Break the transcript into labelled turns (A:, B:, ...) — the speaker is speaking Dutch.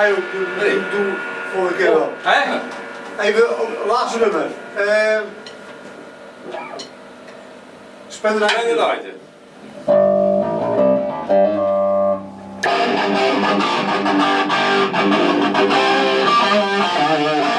A: Ja, joh, doe,
B: Nee.
A: doe, doe volgende keer wel.
C: Hè?
A: Even, oh, laatste nummer. Eh, uh, Spend the
B: de
A: night.
B: lighten.
D: Thank